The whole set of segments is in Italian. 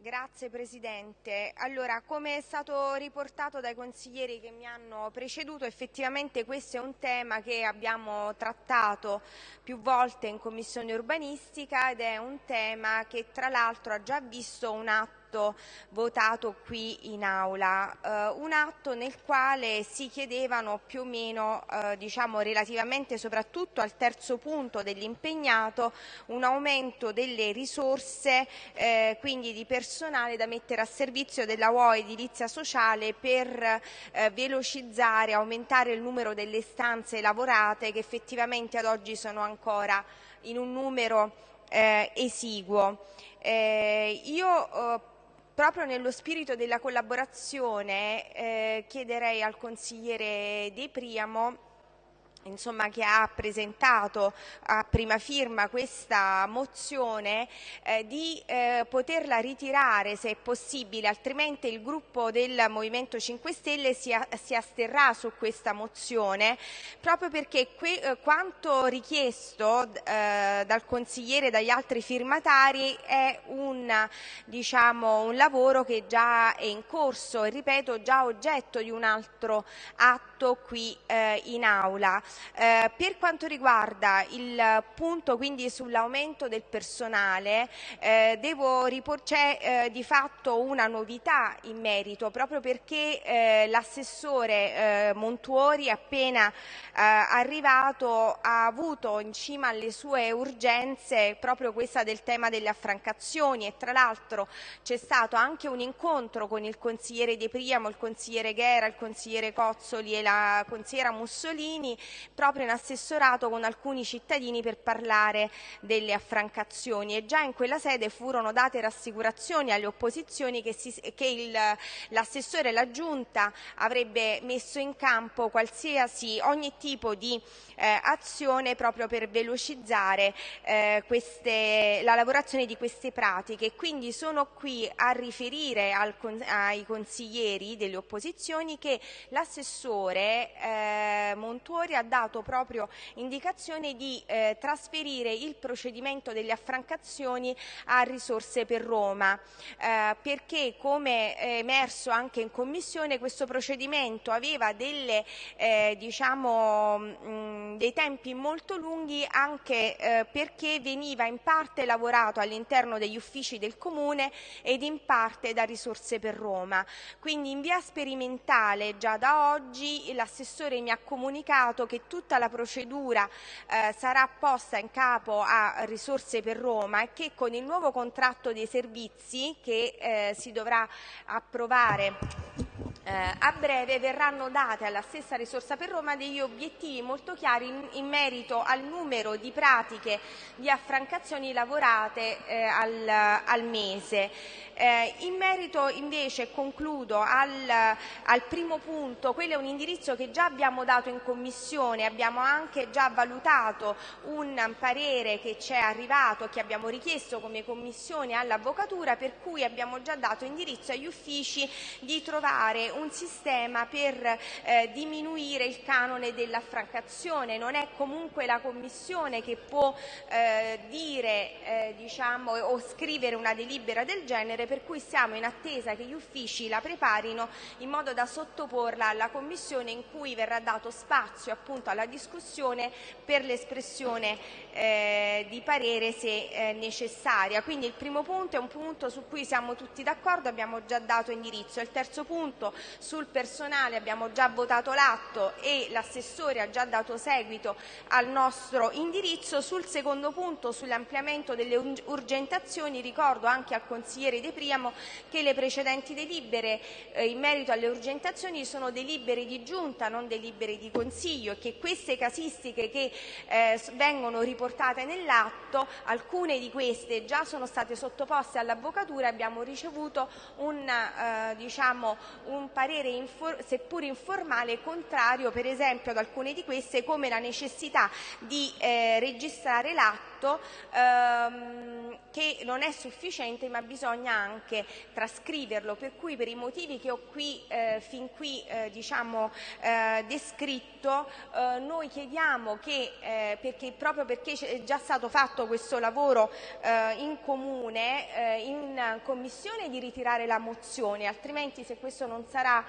Grazie Presidente. Allora, come è stato riportato dai consiglieri che mi hanno preceduto, effettivamente questo è un tema che abbiamo trattato più volte in Commissione urbanistica ed è un tema che tra l'altro ha già visto un atto atto votato qui in aula, eh, un atto nel quale si chiedevano più o meno, eh, diciamo relativamente soprattutto al terzo punto dell'impegnato, un aumento delle risorse, eh, quindi di personale da mettere a servizio della UOE edilizia sociale per eh, velocizzare, aumentare il numero delle stanze lavorate che effettivamente ad oggi sono ancora in un numero eh, esiguo. Eh, io eh, proprio nello spirito della collaborazione eh, chiederei al consigliere De Priamo insomma, che ha presentato a prima firma questa mozione eh, di eh, poterla ritirare se è possibile, altrimenti il gruppo del Movimento 5 Stelle si, si asterrà su questa mozione proprio perché que, eh, quanto richiesto eh, dal consigliere e dagli altri firmatari è un, diciamo, un lavoro che già è in corso e ripeto già oggetto di un altro atto qui eh, in aula. Eh, per quanto riguarda il punto quindi sull'aumento del personale, eh, c'è eh, di fatto una novità in merito proprio perché eh, l'assessore eh, Montuori appena arrivato ha avuto in cima alle sue urgenze proprio questa del tema delle affrancazioni e tra l'altro c'è stato anche un incontro con il consigliere De Priamo, il consigliere Ghera, il consigliere Cozzoli e la consigliera Mussolini proprio in assessorato con alcuni cittadini per parlare delle affrancazioni e già in quella sede furono date rassicurazioni alle opposizioni che, che l'assessore e la giunta avrebbe messo in campo qualsiasi ogni tipo di eh, azione proprio per velocizzare eh, queste, la lavorazione di queste pratiche. Quindi sono qui a riferire al, ai consiglieri delle opposizioni che l'assessore eh, Montuori ha dato proprio indicazione di eh, trasferire il procedimento delle affrancazioni a risorse per Roma, eh, perché come è emerso anche in Commissione questo procedimento aveva delle, eh, diciamo, mh, dei tempi molto lunghi anche eh, perché veniva in parte lavorato all'interno degli uffici del Comune ed in parte da risorse per Roma. Quindi in via sperimentale già da oggi l'assessore mi ha comunicato che tutti tutta la procedura eh, sarà posta in capo a risorse per Roma e che con il nuovo contratto dei servizi che eh, si dovrà approvare eh, a breve verranno date alla stessa risorsa per Roma degli obiettivi molto chiari in, in merito al numero di pratiche di affrancazioni lavorate eh, al, al, mese. Eh, in merito invece, concludo, al, al, primo punto, quello è un indirizzo che già abbiamo dato in Commissione, abbiamo anche già valutato un parere che ci è arrivato, che abbiamo richiesto come Commissione all'Avvocatura, per cui abbiamo già dato indirizzo agli uffici di trovare un sistema per eh, diminuire il canone dell'affrancazione. Non è comunque la Commissione che può eh, dire eh, diciamo, o scrivere una delibera del genere, per cui siamo in attesa che gli uffici la preparino in modo da sottoporla alla Commissione in cui verrà dato spazio appunto alla discussione per l'espressione eh, di parere se eh, necessaria. Quindi il primo punto è un punto su cui siamo tutti d'accordo, abbiamo già dato indirizzo. Il terzo punto sul personale abbiamo già votato l'atto e l'assessore ha già dato seguito al nostro indirizzo. Sul secondo punto, sull'ampliamento delle urgentazioni, ricordo anche al consigliere De Priamo che le precedenti delibere eh, in merito alle urgentazioni sono delibere di giunta, non delibere di consiglio e che queste casistiche che eh, vengono riportate nell'atto, alcune di queste già sono state sottoposte all'avvocatura e abbiamo ricevuto un, eh, diciamo, un parere infor seppur informale contrario per esempio ad alcune di queste come la necessità di eh, registrare l'atto atto ehm, che non è sufficiente ma bisogna anche trascriverlo, per cui per i motivi che ho qui, eh, fin qui eh, diciamo, eh, descritto, eh, noi chiediamo che, eh, perché, proprio perché è già stato fatto questo lavoro eh, in comune, in commissione, di ritirare la mozione, altrimenti se questo non sarà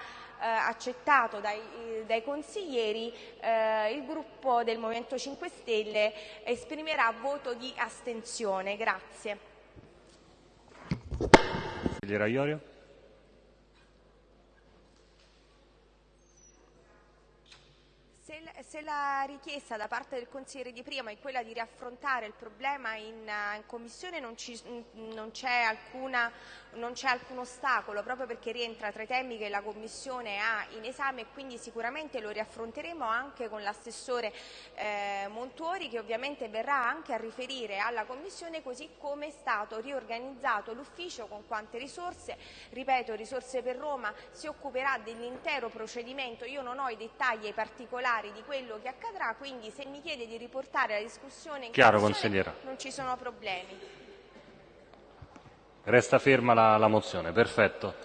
accettato dai, dai consiglieri, eh, il gruppo del Movimento 5 Stelle esprimerà voto di astensione. Grazie. Se la richiesta da parte del consigliere di prima è quella di riaffrontare il problema in, eh, in commissione non, c'è alcun ostacolo proprio perché rientra tra i temi che la commissione ha in esame e quindi sicuramente lo riaffronteremo anche con l'assessore eh, Montuori che ovviamente verrà anche a riferire alla commissione così come è stato riorganizzato l'ufficio con quante risorse, ripeto risorse per Roma si occuperà dell'intero procedimento, io non ho i dettagli e i particolari di quello quello che accadrà, quindi se mi chiede di riportare la discussione in Chiaro, consigliera non ci sono problemi. Resta ferma la, la mozione, perfetto.